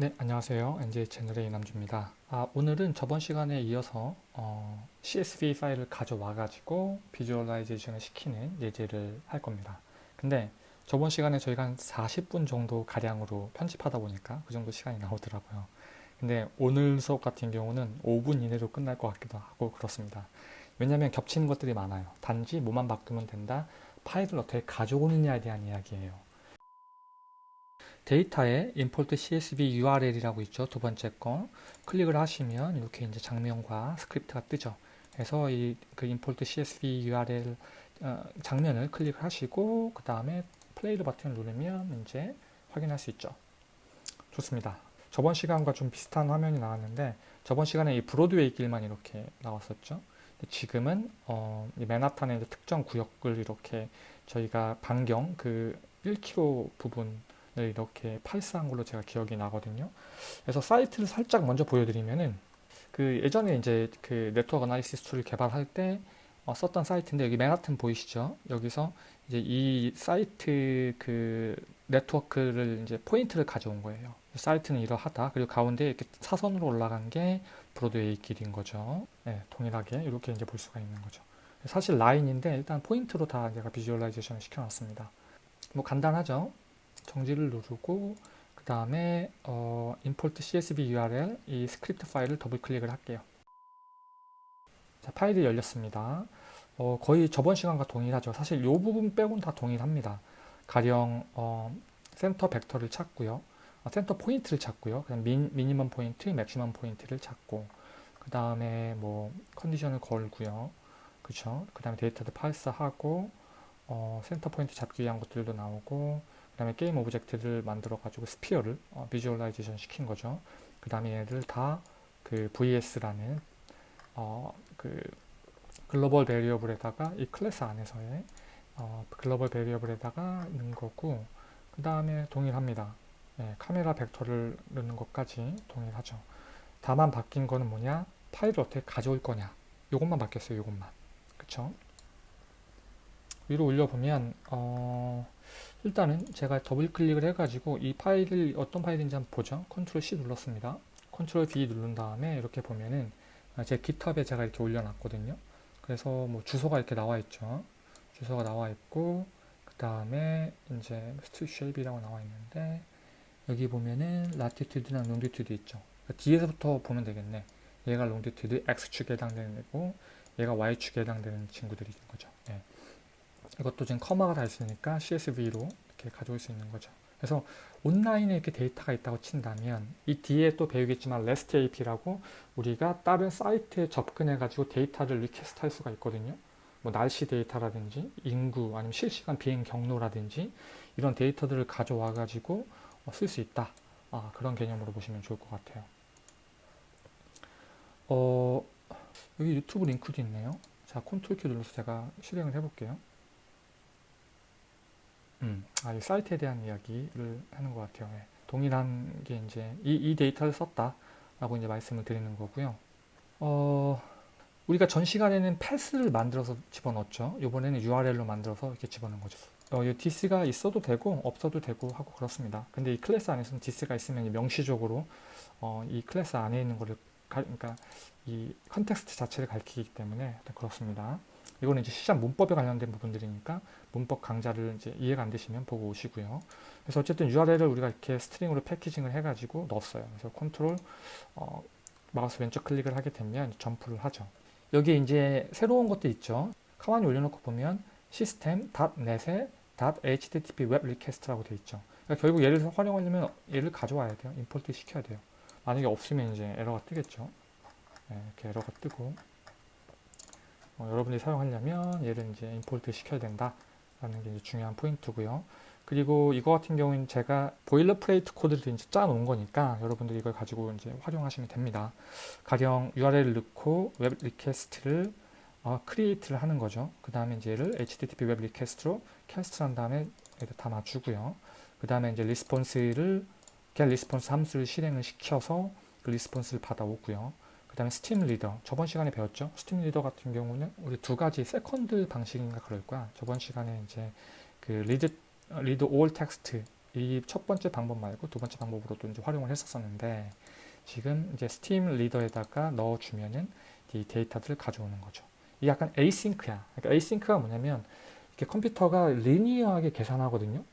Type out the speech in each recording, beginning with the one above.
네, 안녕하세요. NJ 채널의 이남주입니다. 아, 오늘은 저번 시간에 이어서 어, CSV 파일을 가져와 가지고 비주얼라이제이션을 시키는 예제를 할 겁니다. 근데 저번 시간에 저희가 한 40분 정도 가량으로 편집하다 보니까 그 정도 시간이 나오더라고요. 근데 오늘 수업 같은 경우는 5분 이내로 끝날 것 같기도 하고 그렇습니다. 왜냐하면 겹치는 것들이 많아요. 단지 뭐만 바꾸면 된다. 파일을 어떻게 가져오느냐에 대한 이야기예요. 데이터에 import csv url이라고 있죠. 두 번째 거. 클릭을 하시면 이렇게 이제 장면과 스크립트가 뜨죠. 그래서 이 그 import csv url 어, 장면을 클릭하시고 그 다음에 플레이를 버튼을 누르면 이제 확인할 수 있죠. 좋습니다. 저번 시간과 좀 비슷한 화면이 나왔는데 저번 시간에 이 브로드웨이 길만 이렇게 나왔었죠. 지금은 어, 맨하탄의 특정 구역을 이렇게 저희가 반경 그 1km 부분 이렇게 parse한 걸로 제가 기억이 나거든요. 그래서 사이트를 살짝 먼저 보여드리면은 그 예전에 이제 그 네트워크 analysis tool을 개발할 때 어, 썼던 사이트인데 여기 맨하튼 보이시죠? 여기서 이제 이 사이트 그 네트워크를 이제 포인트를 가져온 거예요. 사이트는 이러하다. 그리고 가운데 이렇게 사선으로 올라간 게 브로드웨이 길인 거죠. 네, 동일하게 이렇게 이제 볼 수가 있는 거죠. 사실 라인인데 일단 포인트로 다 제가 visualization을 시켜놨습니다. 뭐 간단하죠. 정지를 누르고 그 다음에 어, import csv url 이 스크립트 파일을 더블 클릭을 할게요. 자, 파일이 열렸습니다. 어, 거의 저번 시간과 동일하죠. 사실 이 부분 빼고는 다 동일합니다. 가령 어, center vector를 찾고요. 어, center point를 찾고요. 그다음 min, minimum point, maximum point를 찾고 그 다음에 뭐 컨디션을 걸고요. 그쵸? 그 다음에 데이터도 parse하고 어, center point 잡기 위한 것들도 나오고 그 다음에 game object를 만들어 가지고 sphere를 어, visualization 시킨 거죠. 그 다음에 얘를 다 그 VS라는 어, 그 global variable에다가 이 클래스 안에서의 어, global variable에다가 넣은 거고 그 다음에 동일합니다. 네, 카메라 벡터를 넣는 것까지 동일하죠. 다만 바뀐 거는 뭐냐? 파일을 어떻게 가져올 거냐? 이것만 바뀌었어요. 이것만. 그쵸? 위로 올려보면 어, 일단은 제가 더블 클릭을 해가지고 이 파일을 어떤 파일인지 한번 보죠. control C 눌렀습니다. control V 누른 다음에 이렇게 보면은 제 GitHub에 제가 이렇게 올려놨거든요. 그래서 뭐 주소가 이렇게 나와 있죠. 주소가 나와 있고 그 다음에 이제 street shape이라고 나와 있는데 여기 보면은 latitude랑 longitude 있죠. 그러니까 뒤에서부터 보면 되겠네. 얘가 longitude X축에 해당되는 애고 얘가 Y축에 해당되는 친구들이 있는 거죠. 네. 이것도 지금 comma가 다 있으니까 CSV로 이렇게 가져올 수 있는 거죠. 그래서 온라인에 이렇게 데이터가 있다고 친다면 이 뒤에 또 배우겠지만 REST API라고 우리가 다른 사이트에 접근해 가지고 데이터를 request 할 수가 있거든요. 뭐 날씨 데이터라든지 인구 아니면 실시간 비행 경로라든지 이런 데이터들을 가져와 가지고 쓸 수 있다. 아, 그런 개념으로 보시면 좋을 것 같아요. 어, 여기 유튜브 링크도 있네요. 자, 컨트롤 키 눌러서 제가 실행을 해볼게요. 음, 아, 이 사이트에 대한 이야기를 하는 것 같아요. 네. 동일한 게 이제 이, 이 데이터를 썼다라고 이제 말씀을 드리는 거고요. 어, 우리가 전 시간에는 path를 만들어서 집어넣었죠. 이번에는 URL로 만들어서 이렇게 집어넣은 거죠. 어, 이 this가 있어도 되고 없어도 되고 하고 그렇습니다. 근데 이 클래스 안에서는 this가 있으면 명시적으로 어, 이 클래스 안에 있는 거를 가, 그러니까 이 context 자체를 가리키기 때문에 그렇습니다. 이거는 이제 시장 문법에 관련된 부분들이니까 문법 강좌를 이제 이해가 안 되시면 보고 오시고요. 그래서 어쨌든 URL을 우리가 이렇게 string으로 packaging을 해가지고 넣었어요. 그래서 컨트롤 어, 마우스 왼쪽 클릭을 하게 되면 점프를 하죠. 여기 이제 새로운 것도 있죠. 가만히 올려놓고 보면 시스템 .net에 .http 웹 리퀘스트라고 되어 있죠. 그러니까 결국 얘를 활용하려면 얘를 가져와야 돼요. import 시켜야 돼요. 만약에 없으면 이제 에러가 뜨겠죠. 네, 이렇게 에러가 뜨고 어, 여러분들이 사용하려면 얘를 이제 import 시켜야 된다 라는 게 중요한 포인트고요. 그리고 이거 같은 경우는 제가 boilerplate code를 이제 짜 놓은 거니까 여러분들이 이걸 가지고 이제 활용하시면 됩니다. 가령 URL을 넣고 web request를 어, create를 하는 거죠. 그 다음에 이제 얘를 HTTP 웹 리퀘스트로 캐스트 한 다음에 얘를 다 맞추고요. 그 다음에 이제 리스폰스를 get 리스폰스 함수를 실행을 시켜서 그 response를 받아오고요 그 다음에 stream reader 저번 시간에 배웠죠 stream reader 같은 경우는 우리 두 가지 second 방식인가 그럴 거야 저번 시간에 이제 그 read read all text 이 첫 번째 방법 말고 두 번째 방법으로도 이제 활용을 했었었는데 지금 이제 stream reader에다가 넣어주면은 이 데이터들을 가져오는 거죠. 이 약간 async야. 그러니까 async가 뭐냐면 이렇게 컴퓨터가 linear하게 계산하거든요.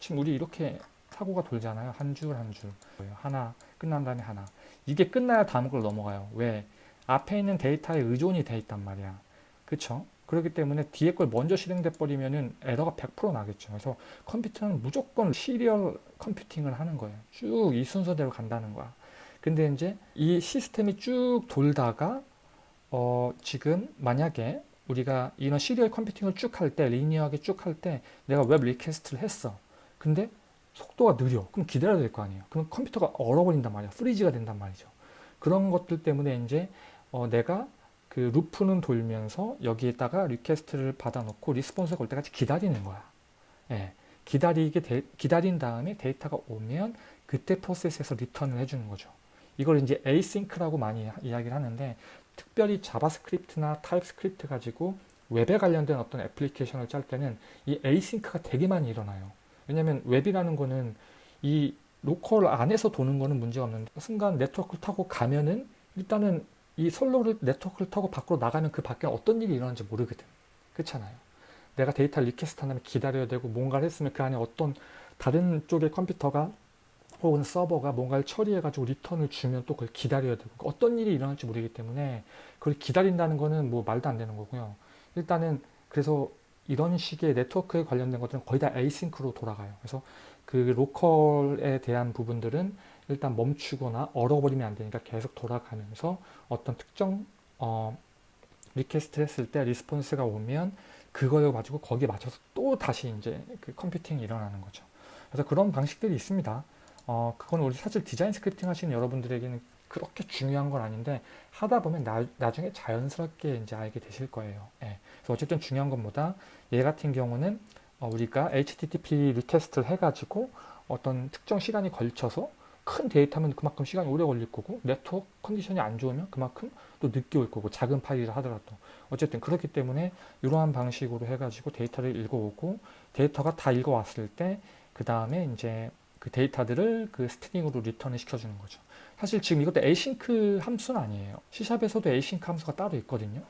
지금 우리 이렇게 사고가 돌잖아요. 한 줄 한 줄. 하나 끝난 다음에 하나. 이게 끝나야 다음 걸 넘어가요. 왜? 앞에 있는 데이터에 의존이 돼 있단 말이야. 그쵸? 그렇기 때문에 뒤에 걸 먼저 실행돼 버리면은 에러가 100% 나겠죠. 그래서 컴퓨터는 무조건 serial computing을 하는 거예요. 쭉 이 순서대로 간다는 거야. 근데 이제 이 시스템이 쭉 돌다가 어 지금 만약에 우리가 이런 serial computing을 쭉 할 때, linear하게 쭉 할 때 내가 web request를 했어. 근데 속도가 느려. 그럼 기다려야 될 거 아니에요. 그럼 컴퓨터가 얼어버린단 말이야. freeze가 된단 말이죠. 그런 것들 때문에 이제 어 내가 그 loop는 돌면서 여기에다가 request를 받아놓고 response가 올 때까지 기다리는 거야. 예. 기다리게 데, 기다린 다음에 데이터가 오면 그때 프로세스에서 return을 해주는 거죠. 이걸 이제 async라고 많이 이야기를 하는데 특별히 JavaScript나 TypeScript 가지고 웹에 관련된 어떤 애플리케이션을 짤 때는 이 async가 되게 많이 일어나요. 왜냐하면 웹이라는 거는 이 로컬 안에서 도는 거는 문제가 없는데 순간 네트워크를 타고 가면은 일단은 이 솔로를 네트워크를 타고 밖으로 나가면 그 밖에 어떤 일이 일어나는지 모르거든. 그렇잖아요. 내가 데이터를 request 한다면 기다려야 되고 뭔가를 했으면 그 안에 어떤 다른 쪽의 컴퓨터가 혹은 서버가 뭔가를 처리해가지고 return을 주면 또 그걸 기다려야 되고 어떤 일이 일어날지 모르기 때문에 그걸 기다린다는 거는 뭐 말도 안 되는 거고요. 일단은 그래서 이런 식의 네트워크에 관련된 것들은 거의 다 async로 돌아가요. 그래서 그 로컬에 대한 부분들은 일단 멈추거나 얼어버리면 안 되니까 계속 돌아가면서 어떤 특정 어, request 했을 때 response가 오면 그걸 가지고 거기에 맞춰서 또 다시 이제 그 컴퓨팅이 일어나는 거죠. 그래서 그런 방식들이 있습니다. 어, 그건 우리 사실 디자인 scripting 하시는 여러분들에게는 그렇게 중요한 건 아닌데 하다 보면 나, 나중에 자연스럽게 이제 알게 되실 거예요. 예. 그래서 어쨌든 중요한 것보다 얘 같은 경우는 어, 우리가 HTTP request를 해가지고 어떤 특정 시간이 걸쳐서 큰 데이터면 그만큼 시간이 오래 걸릴 거고 네트워크 컨디션이 안 좋으면 그만큼 또 늦게 올 거고 작은 파일이라 하더라도 어쨌든 그렇기 때문에 이러한 방식으로 해가지고 데이터를 읽어오고 데이터가 다 읽어왔을 때 그 다음에 이제 그 데이터들을 그 string으로 return을 시켜주는 거죠. 사실 지금 이것도 async 함수는 아니에요. C샵에서도 async 함수가 따로 있거든요.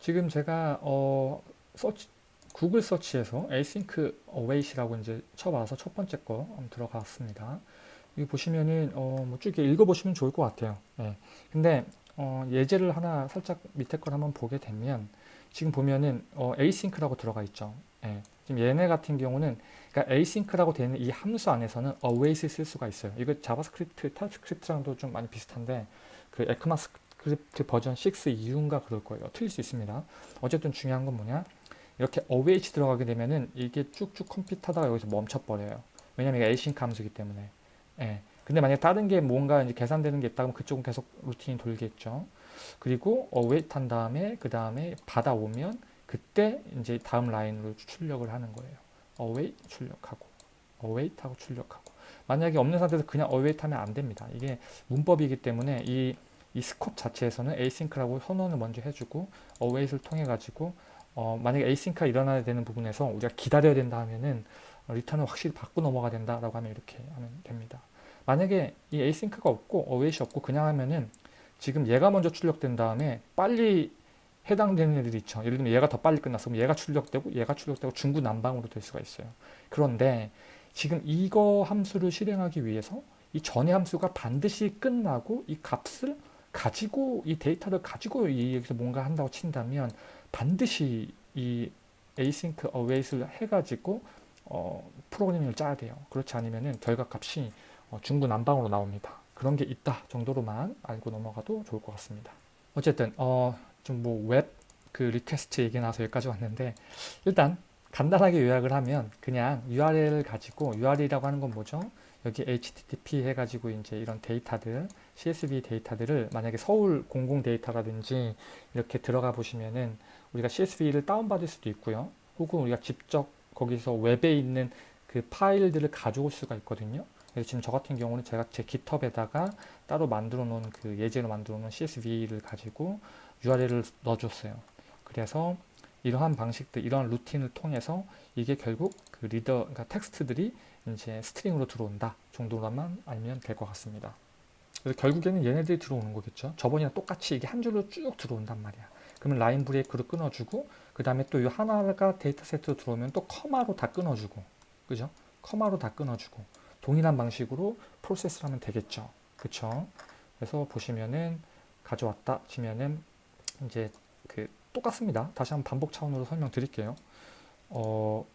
지금 제가 어 서치, 구글 서치에서 async await이라고 이제 쳐봐서 첫 번째 거 들어갔습니다. 여기 보시면은 어 뭐 쭉 읽어보시면 좋을 것 같아요. 예. 근데 어 예제를 하나 살짝 밑에 걸 한번 보게 되면 지금 보면은 어 async라고 들어가 있죠. 예. 지금 얘네 같은 경우는 그러니까 async라고 되어 있는 이 함수 안에서는 await 쓸 수가 있어요. 이거 JavaScript, TypeScript랑도 좀 많이 비슷한데 그 ECMAScript 버전 6 이후인가 그럴 거예요. 틀릴 수 있습니다. 어쨌든 중요한 건 뭐냐? 이렇게 await 들어가게 되면은 이게 쭉쭉 compute하다가 여기서 멈춰버려요. 왜냐면 이게 async 함수이기 때문에. 예. 근데 만약 다른 게 뭔가 이제 계산되는 게 있다면 그쪽은 계속 루틴이 돌겠죠. 그리고 await 한 다음에 그 다음에 받아오면 그때 이제 다음 라인으로 출력을 하는 거예요. await 출력하고 await 하고 출력하고 만약에 없는 상태에서 그냥 await 하면 안 됩니다. 이게 문법이기 때문에 이, 이 스콥 자체에서는 asynch라고 선언을 먼저 해주고 await을 통해 가지고 어, 만약에 asynch가 일어나야 되는 부분에서 우리가 기다려야 된다 하면은 return을 확실히 받고 넘어가야 된다라고 하면 이렇게 하면 됩니다. 만약에 이 async가 없고 await이 없고 그냥 하면은 지금 얘가 먼저 출력된 다음에 빨리 해당되는 애들이 있죠. 예를 들면 얘가 더 빨리 끝났으면 얘가 출력되고 얘가 출력되고 중구난방으로 될 수가 있어요. 그런데 지금 이거 함수를 실행하기 위해서 이 전의 함수가 반드시 끝나고 이 값을 가지고 이 데이터를 가지고 여기서 뭔가 한다고 친다면 반드시 이 async await을 해가지고 어, 프로그래밍을 짜야 돼요. 그렇지 않으면 결과값이 어, 중구난방으로 나옵니다. 그런 게 있다 정도로만 알고 넘어가도 좋을 것 같습니다. 어쨌든 어, 좀 뭐 웹 그 request 얘기 나와서 여기까지 왔는데 일단 간단하게 요약을 하면 그냥 URL을 가지고 URL이라고 하는 건 뭐죠? 여기 HTTP 해가지고 이제 이런 데이터들 CSV 데이터들을 만약에 서울 공공 데이터라든지 이렇게 들어가 보시면은 우리가 CSV를 다운받을 수도 있고요. 혹은 우리가 직접 거기서 웹에 있는 그 파일들을 가져올 수가 있거든요. 그래서 지금 저 같은 경우는 제가 제 GitHub에다가 따로 만들어 놓은 그 예제로 만들어 놓은 CSV를 가지고 URL을 넣어줬어요. 그래서 이러한 방식들, 이러한 루틴을 통해서 이게 결국 그 reader, 그러니까 텍스트들이 이제 string으로 들어온다 정도로만 알면 될 것 같습니다. 그래서 결국에는 얘네들이 들어오는 거겠죠. 저번이랑 똑같이 이게 한 줄로 쭉 들어온단 말이야. 그러면 line break로 끊어주고 그 다음에 또 이 하나가 데이터 세트로 들어오면 또 콤마로 다 끊어주고 그죠? 콤마로 다 끊어주고 동일한 방식으로 프로세스를 하면 되겠죠. 그쵸? 그래서 보시면은 가져왔다 치면은 이제 그 똑같습니다. 다시 한번 반복 차원으로 설명드릴게요. 어,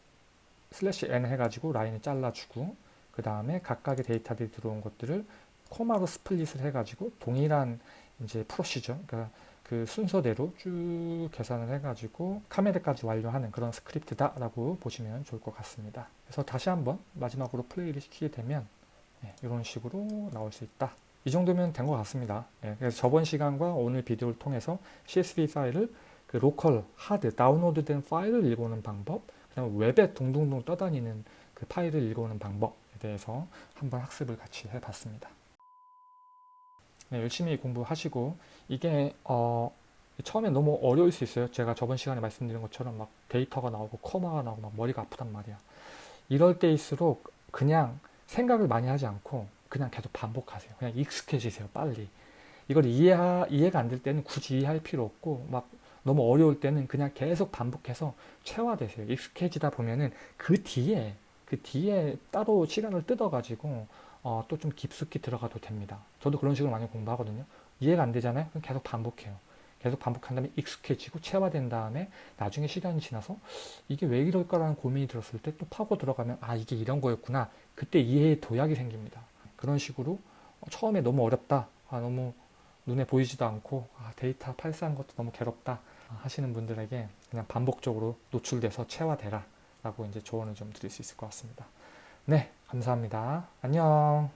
slash n 해가지고 라인을 잘라주고 그 다음에 각각의 데이터들이 들어온 것들을 콤마로 split을 해가지고 동일한 이제 procedure 그러니까 그 순서대로 쭉 계산을 해가지고 카메라까지 완료하는 그런 스크립트다 라고 보시면 좋을 것 같습니다. 그래서 다시 한번 마지막으로 플레이를 시키게 되면 네, 이런 식으로 나올 수 있다. 이 정도면 된 것 같습니다. 네, 그래서 저번 시간과 오늘 비디오를 통해서 CSV 파일을 그 로컬, 하드, 다운로드된 파일을 읽어오는 방법, 그다음에 웹에 동동동 떠다니는 그 파일을 읽어오는 방법에 대해서 한번 학습을 같이 해봤습니다. 네, 열심히 공부하시고 이게 어, 처음에 너무 어려울 수 있어요. 제가 저번 시간에 말씀드린 것처럼 막 데이터가 나오고 커마가 나오고 막 머리가 아프단 말이야. 이럴 때일수록 그냥 생각을 많이 하지 않고 그냥 계속 반복하세요. 그냥 익숙해지세요. 빨리. 이걸 이해하, 이해가 안 될 때는 굳이 이해할 필요 없고 막 너무 어려울 때는 그냥 계속 반복해서 체화되세요. 익숙해지다 보면은 그 뒤에 그 뒤에 따로 시간을 뜯어가지고 어, 또 좀 깊숙이 들어가도 됩니다. 저도 그런 식으로 많이 공부하거든요. 이해가 안 되잖아요. 그럼 계속 반복해요. 계속 반복한 다음에 익숙해지고 체화된 다음에 나중에 시간이 지나서 이게 왜 이럴까라는 고민이 들었을 때 또 파고 들어가면 아 이게 이런 거였구나. 그때 이해의 도약이 생깁니다. 그런 식으로 처음에 너무 어렵다. 아 너무 눈에 보이지도 않고 아, 데이터 팔스한 것도 너무 괴롭다 하시는 분들에게 그냥 반복적으로 노출돼서 체화되라 라고 이제 조언을 좀 드릴 수 있을 것 같습니다. 네, 감사합니다. 안녕.